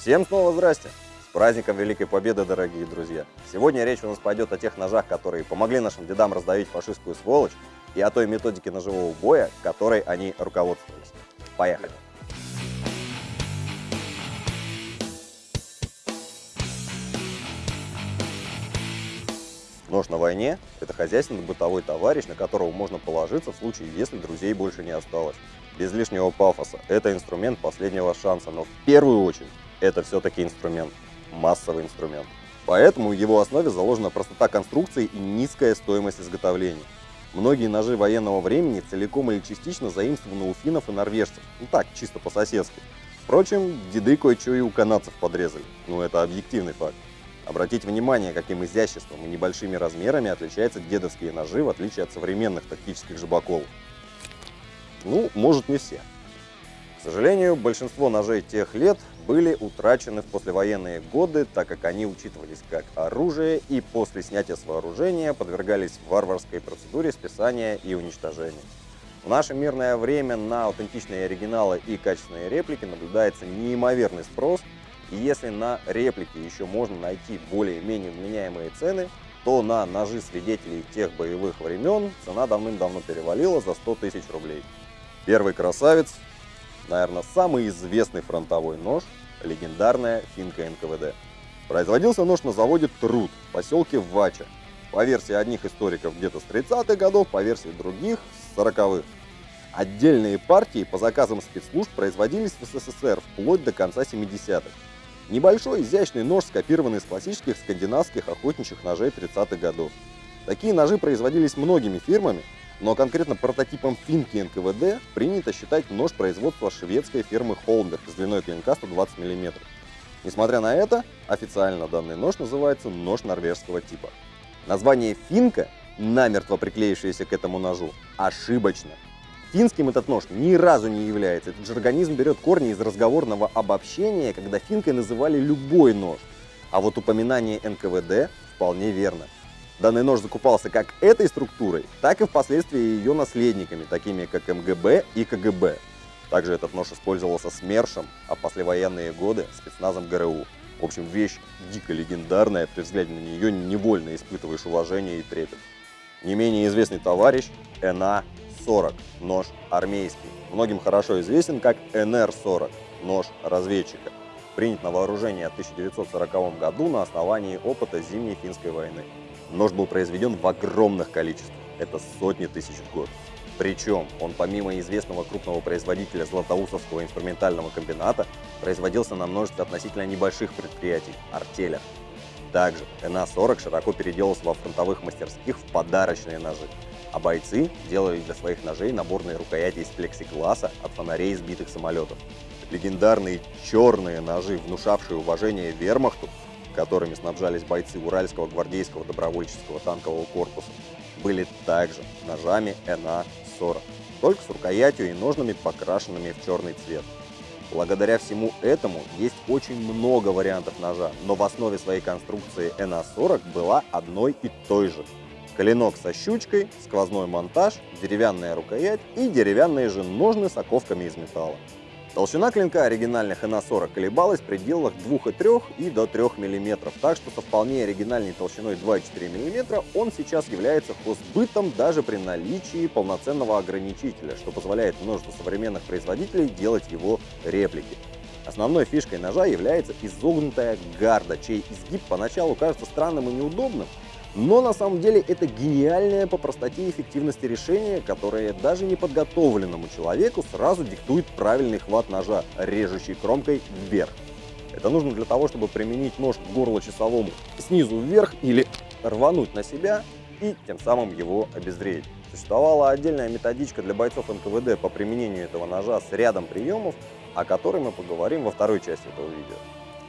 Всем снова здрасте! С праздником Великой Победы, дорогие друзья! Сегодня речь у нас пойдет о тех ножах, которые помогли нашим дедам раздавить фашистскую сволочь, и о той методике ножевого боя, которой они руководствовались. Поехали! Нож на войне – это хозяйственный бытовой товарищ, на которого можно положиться в случае, если друзей больше не осталось. Без лишнего пафоса. Это инструмент последнего шанса, но в первую очередь это все-таки инструмент, массовый инструмент. Поэтому в его основе заложена простота конструкции и низкая стоимость изготовления. Многие ножи военного времени целиком или частично заимствованы у финнов и норвежцев. Ну так, чисто по-соседски. Впрочем, деды кое-что и у канадцев подрезали. Ну это объективный факт. Обратите внимание, каким изяществом и небольшими размерами отличаются дедовские ножи, в отличие от современных тактических жабаков. Ну, может не все. К сожалению, большинство ножей тех лет были утрачены в послевоенные годы, так как они учитывались как оружие и после снятия с вооружения подвергались варварской процедуре списания и уничтожения. В наше мирное время на аутентичные оригиналы и качественные реплики наблюдается неимоверный спрос, и если на реплики еще можно найти более-менее вменяемые цены, то на ножи свидетелей тех боевых времен цена давным-давно перевалила за 100 тысяч рублей. Первый красавец наверное, самый известный фронтовой нож – легендарная финка НКВД. Производился нож на заводе Труд в поселке Вача. По версии одних историков где-то с 30-х годов, по версии других – с 40-х. Отдельные партии по заказам спецслужб производились в СССР вплоть до конца 70-х. Небольшой изящный нож, скопированный из классических скандинавских охотничьих ножей 30-х годов. Такие ножи производились многими фирмами, но конкретно прототипом финки НКВД принято считать нож производства шведской фирмы Холмберг с длиной клинка 120 мм. Несмотря на это, официально данный нож называется нож норвежского типа. Название финка, намертво приклеившееся к этому ножу, ошибочно. Финским этот нож ни разу не является. Этот жаргонизм берет корни из разговорного обобщения, когда финкой называли любой нож. А вот упоминание НКВД вполне верно. Данный нож закупался как этой структурой, так и впоследствии ее наследниками, такими как МГБ и КГБ. Также этот нож использовался СМЕРШем, а послевоенные годы спецназом ГРУ. В общем, вещь дико легендарная, при взгляде на нее невольно испытываешь уважение и трепет. Не менее известный товарищ НА-40, нож армейский. Многим хорошо известен как НР-40, нож разведчика. Принят на вооружение в 1940 году на основании опыта Зимней финской войны. Нож был произведен в огромных количествах, это сотни тысяч в год. Причем он помимо известного крупного производителя Златоусовского инструментального комбината производился на множестве относительно небольших предприятий – артелях. Также НА-40 широко переделался во фронтовых мастерских в подарочные ножи, а бойцы делали для своих ножей наборные рукояти из плексигласа от фонарей сбитых самолетов. Легендарные черные ножи, внушавшие уважение вермахту, которыми снабжались бойцы Уральского гвардейского добровольческого танкового корпуса, были также ножами НА-40, только с рукоятью и ножнами, покрашенными в черный цвет. Благодаря всему этому есть очень много вариантов ножа, но в основе своей конструкции НА-40 была одной и той же. Клинок со щучкой, сквозной монтаж, деревянная рукоять и деревянные же ножны с оковками из металла. Толщина клинка оригинальных НА-40 колебалась в пределах 2,3 и до 3 мм, так что со вполне оригинальной толщиной 2,4 мм он сейчас является хозбытом даже при наличии полноценного ограничителя, что позволяет множеству современных производителей делать его реплики. Основной фишкой ножа является изогнутая гарда, чей изгиб поначалу кажется странным и неудобным, но на самом деле это гениальное по простоте и эффективности решение, которое даже неподготовленному человеку сразу диктует правильный хват ножа, режущий кромкой вверх. Это нужно для того, чтобы применить нож к горлу часовому снизу вверх или рвануть на себя и тем самым его обезвредить. Существовала отдельная методичка для бойцов НКВД по применению этого ножа с рядом приемов, о которой мы поговорим во второй части этого видео.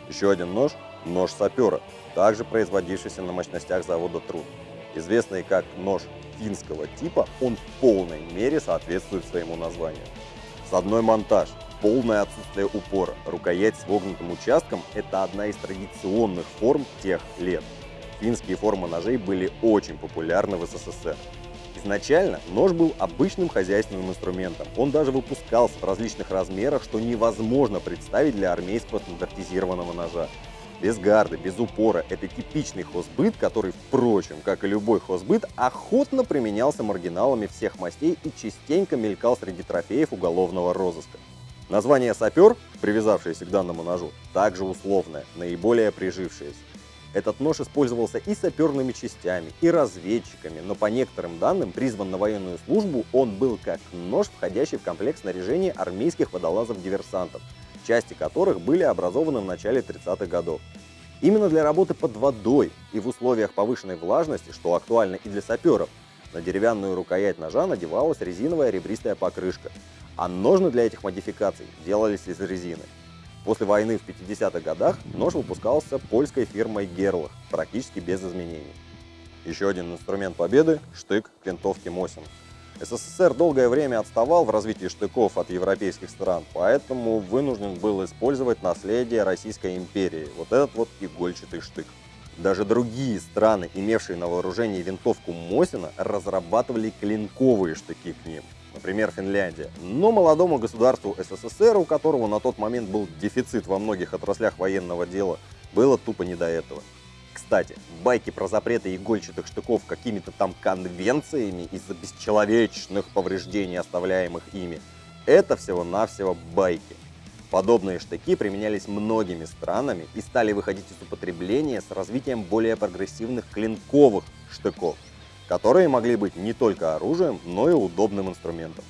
Еще один нож – нож сапера, также производившийся на мощностях завода Труд. Известный как нож финского типа, он в полной мере соответствует своему названию. С одной монтаж, полное отсутствие упора, рукоять с вогнутым участком – это одна из традиционных форм тех лет. Финские формы ножей были очень популярны в СССР. Изначально нож был обычным хозяйственным инструментом. Он даже выпускался в различных размерах, что невозможно представить для армейского стандартизированного ножа. Без гарды, без упора. Это типичный хозбыт, который, впрочем, как и любой хозбыт, охотно применялся маргиналами всех мастей и частенько мелькал среди трофеев уголовного розыска. Название «сапер», привязавшееся к данному ножу, также условное, наиболее прижившееся. Этот нож использовался и саперными частями, и разведчиками, но по некоторым данным призван на военную службу он был как нож, входящий в комплект снаряжения армейских водолазов-диверсантов, части которых были образованы в начале 30-х годов. Именно для работы под водой и в условиях повышенной влажности, что актуально и для саперов, на деревянную рукоять ножа надевалась резиновая ребристая покрышка, а ножны для этих модификаций делались из резины. После войны в 50-х годах нож выпускался польской фирмой Герлах, практически без изменений. Еще один инструмент победы – штык к винтовке Мосин. СССР долгое время отставал в развитии штыков от европейских стран, поэтому вынужден был использовать наследие Российской империи, вот этот вот игольчатый штык. Даже другие страны, имевшие на вооружении винтовку Мосина, разрабатывали клинковые штыки к ним например, Финляндия. Но молодому государству СССР, у которого на тот момент был дефицит во многих отраслях военного дела, было тупо не до этого. Кстати, байки про запреты игольчатых штыков какими-то там конвенциями из-за бесчеловечных повреждений, оставляемых ими, это всего-навсего байки. Подобные штыки применялись многими странами и стали выходить из употребления с развитием более прогрессивных клинковых штыков – которые могли быть не только оружием, но и удобным инструментом.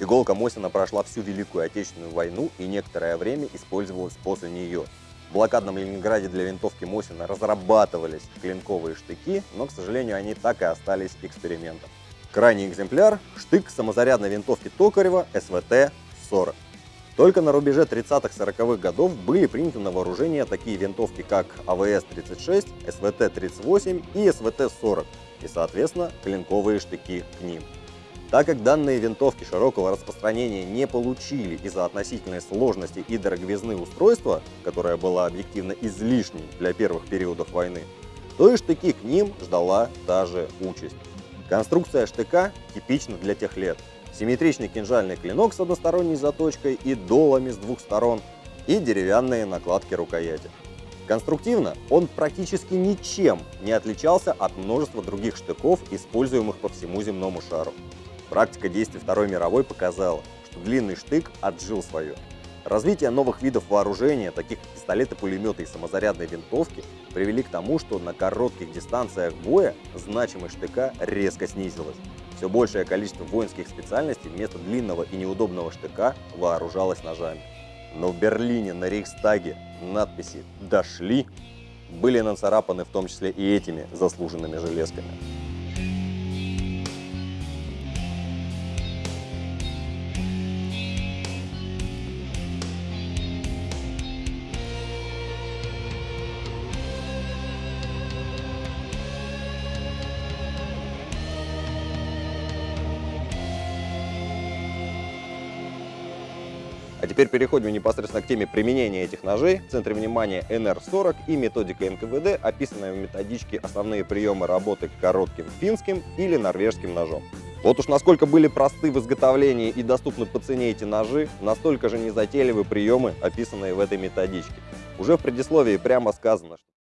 Иголка Мосина прошла всю Великую Отечественную войну и некоторое время использовалась после нее. В блокадном Ленинграде для винтовки Мосина разрабатывались клинковые штыки, но, к сожалению, они так и остались экспериментом. Крайний экземпляр – штык самозарядной винтовки Токарева СВТ-40. Только на рубеже 30-40-х годов были приняты на вооружение такие винтовки, как АВС-36, СВТ-38 и СВТ-40, и, соответственно, клинковые штыки к ним. Так как данные винтовки широкого распространения не получили из-за относительной сложности и дороговизны устройства, которая была объективно излишней для первых периодов войны, то и штыки к ним ждала та же участь. Конструкция штыка типична для тех лет. Симметричный кинжальный клинок с односторонней заточкой и долами с двух сторон и деревянные накладки рукояти. Конструктивно он практически ничем не отличался от множества других штыков, используемых по всему земному шару. Практика действий Второй мировой показала, что длинный штык отжил свое. Развитие новых видов вооружения, таких как пистолеты, пулеметы и самозарядные винтовки, привели к тому, что на коротких дистанциях боя значимость штыка резко снизилась. Все большее количество воинских специальностей вместо длинного и неудобного штыка вооружалось ножами. Но в Берлине на Рейхстаге надписи «Дошли» были нацарапаны в том числе и этими заслуженными железками. А теперь переходим непосредственно к теме применения этих ножей. В центре внимания NR40 и методика НКВД, описанная в методичке основные приемы работы коротким финским или норвежским ножом. Вот уж насколько были просты в изготовлении и доступны по цене эти ножи, настолько же незатейливы приемы, описанные в этой методичке. Уже в предисловии прямо сказано, что